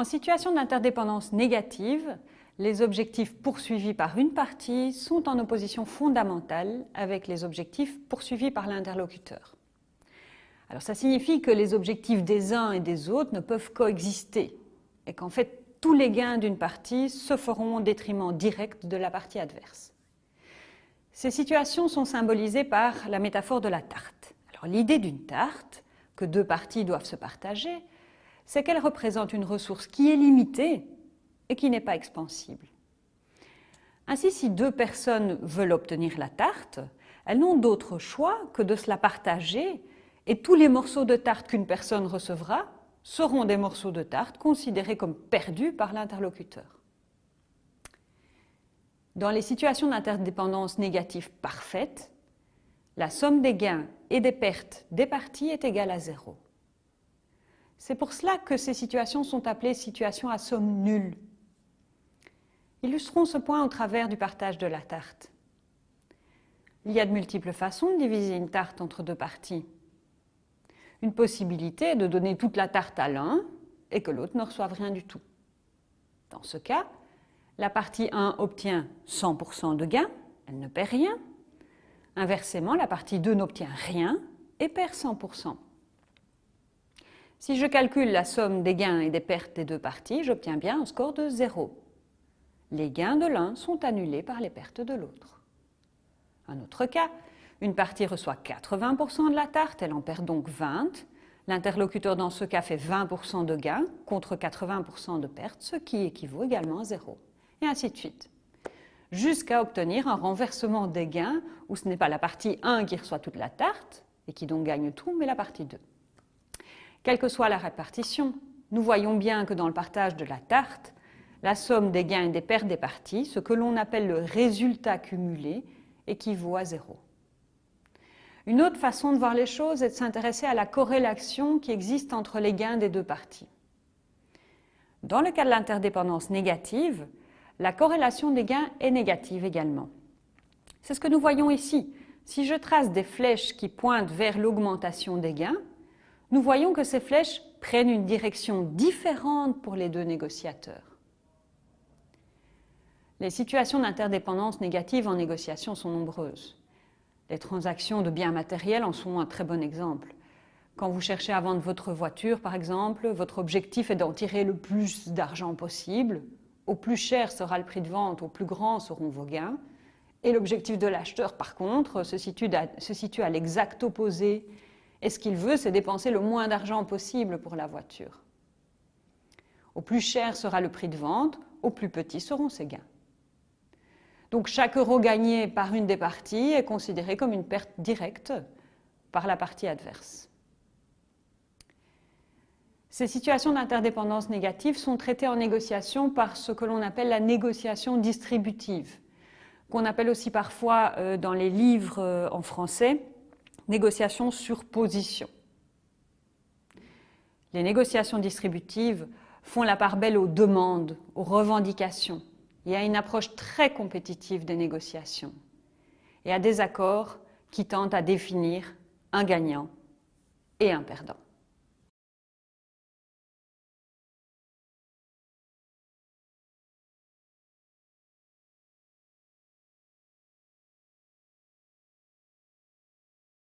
En situation d'interdépendance négative, les objectifs poursuivis par une partie sont en opposition fondamentale avec les objectifs poursuivis par l'interlocuteur. Alors ça signifie que les objectifs des uns et des autres ne peuvent coexister et qu'en fait tous les gains d'une partie se feront au détriment direct de la partie adverse. Ces situations sont symbolisées par la métaphore de la tarte. Alors l'idée d'une tarte, que deux parties doivent se partager, c'est qu'elle représente une ressource qui est limitée et qui n'est pas expansible. Ainsi, si deux personnes veulent obtenir la tarte, elles n'ont d'autre choix que de se la partager et tous les morceaux de tarte qu'une personne recevra seront des morceaux de tarte considérés comme perdus par l'interlocuteur. Dans les situations d'interdépendance négative parfaite, la somme des gains et des pertes des parties est égale à zéro. C'est pour cela que ces situations sont appelées situations à somme nulle. Illustrons ce point au travers du partage de la tarte. Il y a de multiples façons de diviser une tarte entre deux parties. Une possibilité est de donner toute la tarte à l'un et que l'autre ne reçoive rien du tout. Dans ce cas, la partie 1 obtient 100% de gain, elle ne perd rien. Inversement, la partie 2 n'obtient rien et perd 100%. Si je calcule la somme des gains et des pertes des deux parties, j'obtiens bien un score de 0. Les gains de l'un sont annulés par les pertes de l'autre. Un autre cas, une partie reçoit 80% de la tarte, elle en perd donc 20. L'interlocuteur dans ce cas fait 20% de gains contre 80% de pertes, ce qui équivaut également à 0. Et ainsi de suite. Jusqu'à obtenir un renversement des gains où ce n'est pas la partie 1 qui reçoit toute la tarte et qui donc gagne tout, mais la partie 2. Quelle que soit la répartition, nous voyons bien que dans le partage de la tarte, la somme des gains et des pertes des parties, ce que l'on appelle le résultat cumulé, équivaut à zéro. Une autre façon de voir les choses est de s'intéresser à la corrélation qui existe entre les gains des deux parties. Dans le cas de l'interdépendance négative, la corrélation des gains est négative également. C'est ce que nous voyons ici. Si je trace des flèches qui pointent vers l'augmentation des gains, nous voyons que ces flèches prennent une direction différente pour les deux négociateurs. Les situations d'interdépendance négative en négociation sont nombreuses. Les transactions de biens matériels en sont un très bon exemple. Quand vous cherchez à vendre votre voiture, par exemple, votre objectif est d'en tirer le plus d'argent possible. Au plus cher sera le prix de vente, au plus grand seront vos gains. Et l'objectif de l'acheteur, par contre, se situe, situe à l'exact opposé. Et ce qu'il veut, c'est dépenser le moins d'argent possible pour la voiture. Au plus cher sera le prix de vente, au plus petit seront ses gains. Donc chaque euro gagné par une des parties est considéré comme une perte directe par la partie adverse. Ces situations d'interdépendance négative sont traitées en négociation par ce que l'on appelle la négociation distributive, qu'on appelle aussi parfois euh, dans les livres euh, en français négociation sur position. Les négociations distributives font la part belle aux demandes, aux revendications, y a une approche très compétitive des négociations et à des accords qui tentent à définir un gagnant et un perdant.